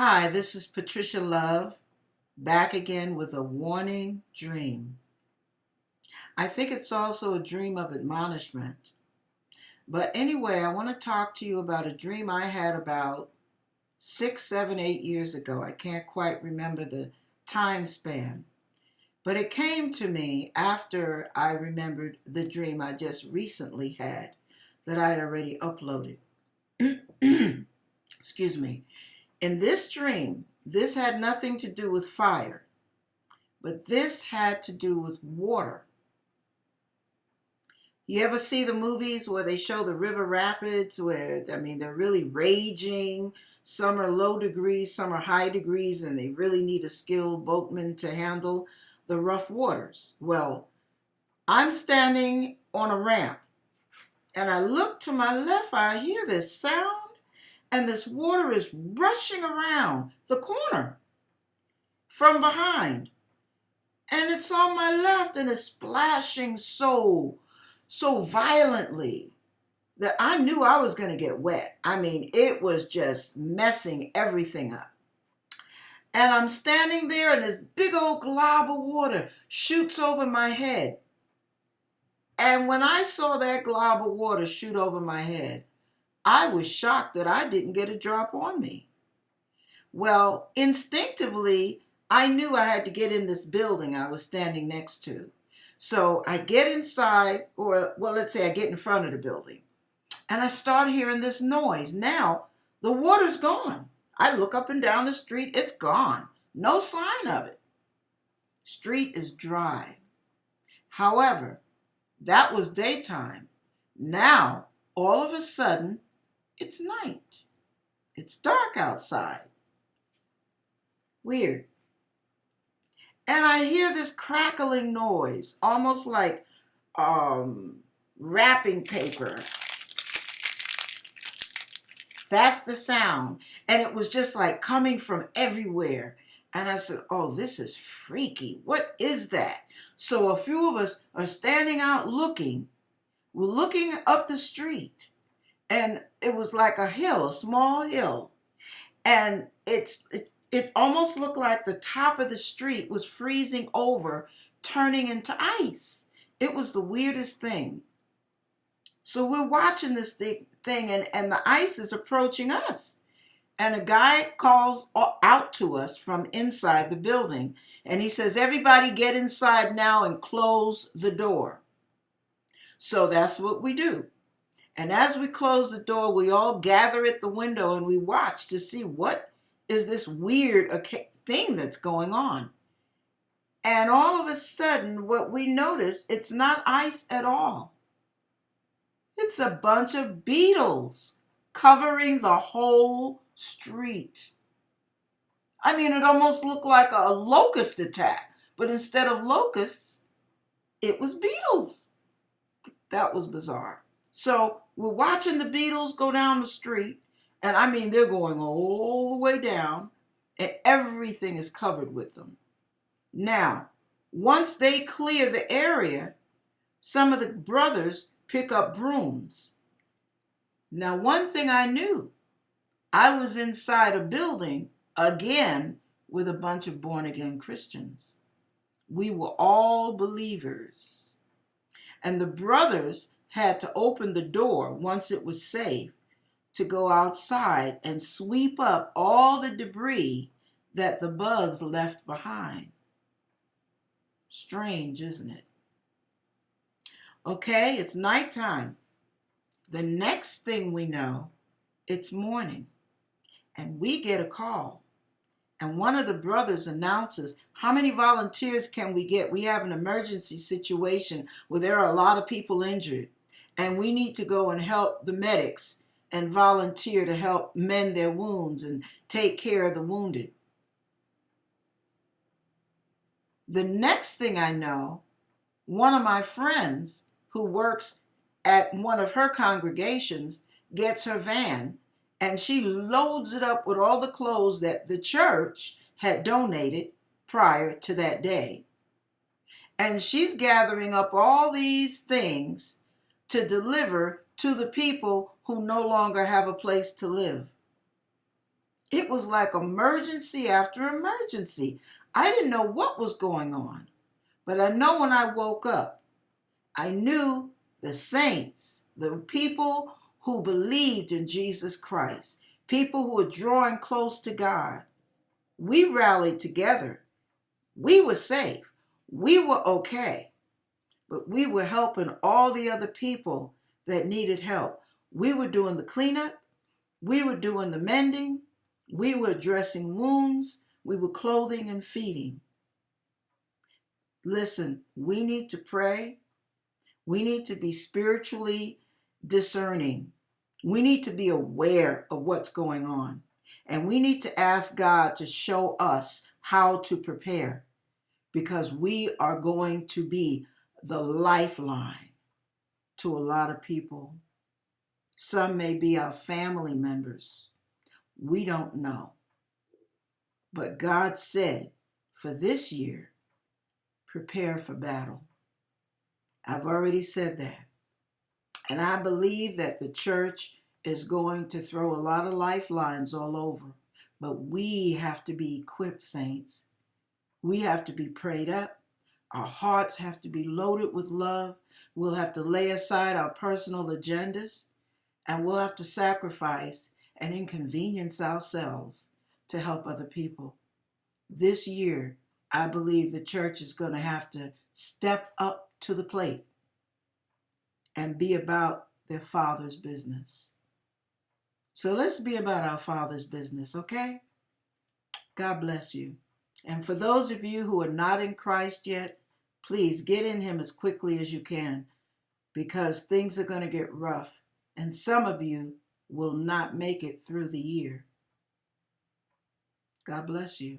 Hi, this is Patricia Love, back again with a warning dream. I think it's also a dream of admonishment. But anyway, I want to talk to you about a dream I had about six, seven, eight years ago. I can't quite remember the time span. But it came to me after I remembered the dream I just recently had that I already uploaded. Excuse me. In this dream, this had nothing to do with fire, but this had to do with water. You ever see the movies where they show the river rapids where, I mean, they're really raging? Some are low degrees, some are high degrees, and they really need a skilled boatman to handle the rough waters. Well, I'm standing on a ramp and I look to my left, I hear this sound and this water is rushing around the corner from behind. And it's on my left and it's splashing so, so violently that I knew I was going to get wet. I mean, it was just messing everything up. And I'm standing there and this big old glob of water shoots over my head. And when I saw that glob of water shoot over my head, I was shocked that I didn't get a drop on me. Well, instinctively, I knew I had to get in this building I was standing next to. So I get inside, or well, let's say I get in front of the building, and I start hearing this noise. Now the water's gone. I look up and down the street, it's gone. No sign of it. Street is dry. However, that was daytime. Now, all of a sudden, it's night. It's dark outside. Weird. And I hear this crackling noise, almost like um, wrapping paper. That's the sound. And it was just like coming from everywhere. And I said, Oh, this is freaky. What is that? So a few of us are standing out looking. We're looking up the street and it was like a hill, a small hill, and it's it, it almost looked like the top of the street was freezing over, turning into ice. It was the weirdest thing. So we're watching this thing, thing and, and the ice is approaching us. And a guy calls out to us from inside the building and he says, Everybody get inside now and close the door. So that's what we do. And as we close the door, we all gather at the window and we watch to see what is this weird thing that's going on. And all of a sudden, what we notice, it's not ice at all. It's a bunch of beetles covering the whole street. I mean, it almost looked like a locust attack, but instead of locusts, it was beetles. That was bizarre. So we're watching the beetles go down the street, and I mean, they're going all the way down, and everything is covered with them. Now, once they clear the area, some of the brothers pick up brooms. Now, one thing I knew I was inside a building again with a bunch of born again Christians. We were all believers. And the brothers had to open the door once it was safe to go outside and sweep up all the debris that the bugs left behind. Strange, isn't it? Okay, it's nighttime. The next thing we know, it's morning. And we get a call. And one of the brothers announces, How many volunteers can we get? We have an emergency situation where there are a lot of people injured and we need to go and help the medics and volunteer to help mend their wounds and take care of the wounded. The next thing I know, one of my friends who works at one of her congregations gets her van and she loads it up with all the clothes that the church had donated prior to that day. And she's gathering up all these things to deliver to the people who no longer have a place to live. It was like emergency after emergency. I didn't know what was going on. But I know when I woke up, I knew the saints, the people who believed in Jesus Christ, people who were drawing close to God, we rallied together. We were safe. We were okay. But we were helping all the other people that needed help. We were doing the cleanup. We were doing the mending. We were dressing wounds. We were clothing and feeding. Listen, we need to pray. We need to be spiritually discerning. We need to be aware of what's going on. And we need to ask God to show us how to prepare because we are going to be the lifeline to a lot of people. Some may be our family members. We don't know. But God said for this year, prepare for battle. I've already said that. And I believe that the church is going to throw a lot of lifelines all over. But we have to be equipped, saints. We have to be prayed up. Our hearts have to be loaded with love. We'll have to lay aside our personal agendas and we'll have to sacrifice and inconvenience ourselves to help other people. This year, I believe the church is going to have to step up to the plate and be about their Father's business. So let's be about our Father's business, okay? God bless you. And for those of you who are not in Christ yet, please get in Him as quickly as you can because things are going to get rough. And some of you will not make it through the year. God bless you.